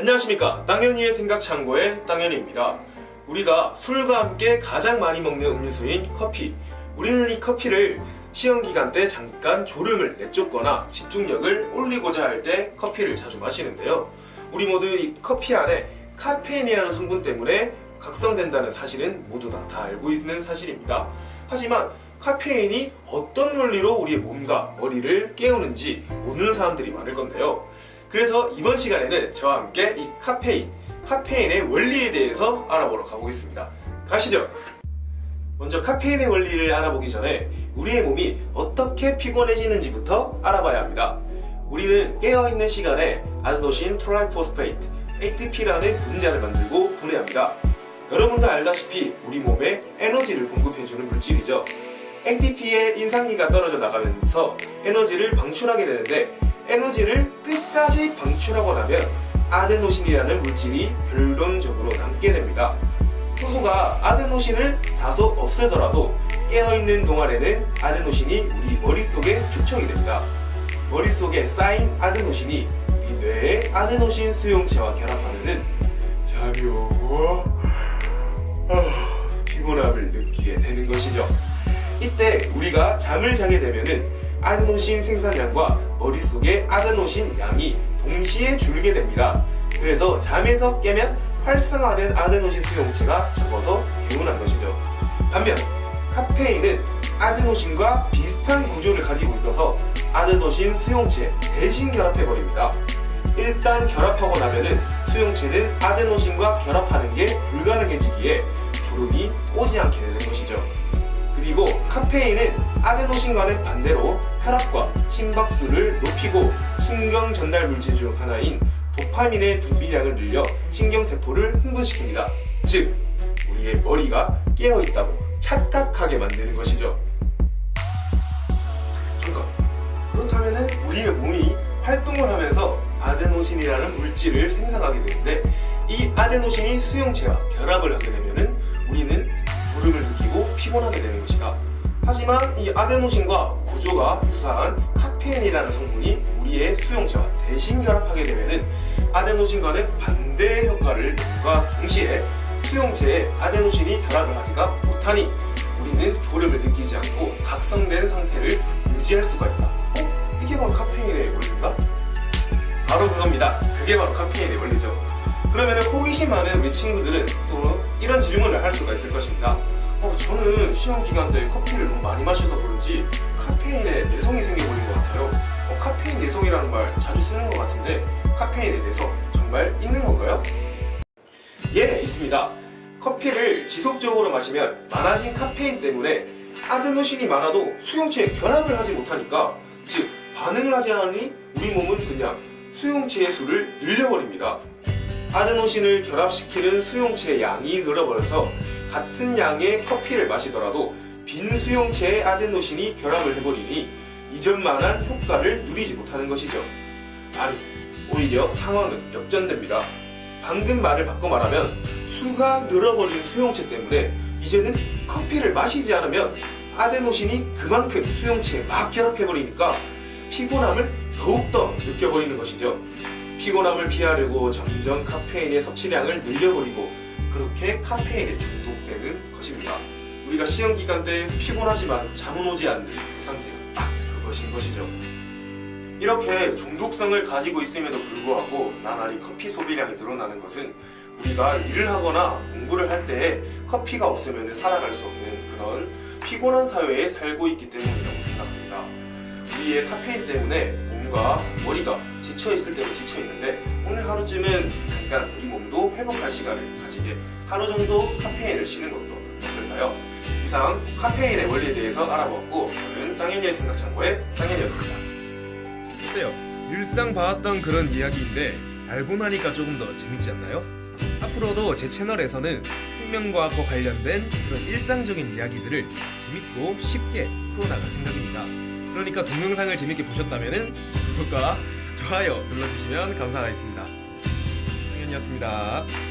안녕하십니까. 땅현이의 생각 창고의 땅현이입니다. 우리가 술과 함께 가장 많이 먹는 음료수인 커피. 우리는 이 커피를 시험기간 때 잠깐 졸음을 내쫓거나 집중력을 올리고자 할 때 커피를 자주 마시는데요. 우리 모두 이 커피 안에 카페인이라는 성분 때문에 각성된다는 사실은 모두 다, 다 알고 있는 사실입니다. 하지만 카페인이 어떤 원리로 우리의 몸과 머리를 깨우는지 모르는 사람들이 많을 건데요 그래서 이번 시간에는 저와 함께 이 카페인, 카페인의 원리에 대해서 알아보러 가보겠습니다. 가시죠! 먼저 카페인의 원리를 알아보기 전에 우리의 몸이 어떻게 피곤해지는지부터 알아봐야 합니다. 우리는 깨어있는 시간에 adenosine triphosphate, ATP라는 분자를 만들고 분해합니다. 여러분도 알다시피 우리 몸에 에너지를 공급해주는 물질이죠. ATP의 인산기가 떨어져 나가면서 에너지를 방출하게 되는데 에너지를 끝까지 방출하고 나면 아데노신이라는 물질이 결론적으로 남게 됩니다. 후수가 아데노신을 다소 없애더라도 깨어있는 동안에는 아데노신이 우리 머릿속에 축적이 됩니다. 머릿속에 쌓인 아데노신이 우리 뇌의 아데노신 수용체와 결합하면 자묘 피곤함을 느끼게 되는 것이죠. 이때 우리가 잠을 자게 되면은 아데노신 생산량과 머릿속의 아데노신 양이 동시에 줄게 됩니다. 그래서 잠에서 깨면 활성화된 아데노신 수용체가 적어서 개운한 것이죠. 반면 카페인은 아데노신과 비슷한 구조를 가지고 있어서 아데노신 수용체 대신 결합해버립니다. 일단 결합하고 나면은 수용체는 아데노신과 결합하는 게 불가능해지기에 졸음이 오지 않게 되는 것이죠. 그리고 카페인은 아데노신과는 반대로 혈압과 심박수를 높이고 신경 전달 물질 중 하나인 도파민의 분비량을 늘려 신경세포를 흥분시킵니다. 즉, 우리의 머리가 깨어있다고 착각하게 만드는 것이죠. 잠깐. 그렇다면 우리의 몸이 활동을 하면서 아데노신이라는 물질을 생산하게 되는데 이 아데노신이 수용체와 결합을 하게 되면 우리는 피곤하게 되는 것이다. 하지만 이 아데노신과 구조가 유사한 카페인이라는 성분이 우리의 수용체와 대신 결합하게 되면 아데노신과는 반대의 효과를 내는과 동시에 수용체에 아데노신이 결합을 하지가 못하니 우리는 졸음을 느끼지 않고 각성된 상태를 유지할 수가 있다. 어? 이게 바로 카페인의 원리인가? 바로 그겁니다. 그게 바로 카페인의 원리죠. 그러면 호기심 많은 우리 친구들은 또 이런 질문을 할 수가 있을 것입니다. 어, 저는 시험 기간 때 커피를 너무 많이 마셔서 그런지 카페인에 내성이 생겨버린 것 같아요. 어, 카페인 내성이라는 말 자주 쓰는 것 같은데 카페인의 내성 정말 있는 건가요? 예, 있습니다. 커피를 지속적으로 마시면 많아진 카페인 때문에 아데노신이 많아도 수용체에 결합을 하지 못하니까 즉 반응을 하지 않으니 우리 몸은 그냥 수용체의 수를 늘려버립니다. 아데노신을 결합시키는 수용체의 양이 늘어버려서 같은 양의 커피를 마시더라도 빈 수용체에 아데노신이 결합을 해버리니 이전만한 효과를 누리지 못하는 것이죠. 아니, 오히려 상황은 역전됩니다. 방금 말을 바꿔 말하면 수가 늘어버린 수용체 때문에 이제는 커피를 마시지 않으면 아데노신이 그만큼 수용체에 막 결합해버리니까 피곤함을 더욱더 느껴버리는 것이죠. 피곤함을 피하려고 점점 카페인의 섭취량을 늘려버리고 그렇게 카페인에 중독 되는 것입니다. 우리가 시험 기간 때 피곤하지만 잠은 오지 않는 그 상태가 딱 그것인 것이죠. 이렇게 중독성을 가지고 있음에도 불구하고 나날이 커피 소비량이 늘어나는 것은 우리가 일을 하거나 공부를 할때 커피가 없으면 살아갈 수 없는 그런 피곤한 사회에 살고 있기 때문이라고 생각합니다. 우리의 카페인 때문에 몸과 머리가 지쳐있을 때도 지쳐있는데 오늘 하루쯤은 잠깐 우리 몸도 회복할 시간을 가지게 하루 정도 카페인을 쉬는 것도 어떨까요? 이상 카페인의 원리에 대해서 알아보았고 저는 땅현이의 생각창고의 땅현이었습니다. 어때요? 일상 봐왔던 그런 이야기인데 알고 나니까 조금 더 재밌지 않나요? 앞으로도 제 채널에서는 생명과학과 관련된 그런 일상적인 이야기들을 재밌고 쉽게 풀어나갈 생각입니다. 그러니까 동영상을 재밌게 보셨다면 구독과 좋아요 눌러주시면 감사하겠습니다. 당연이었습니다.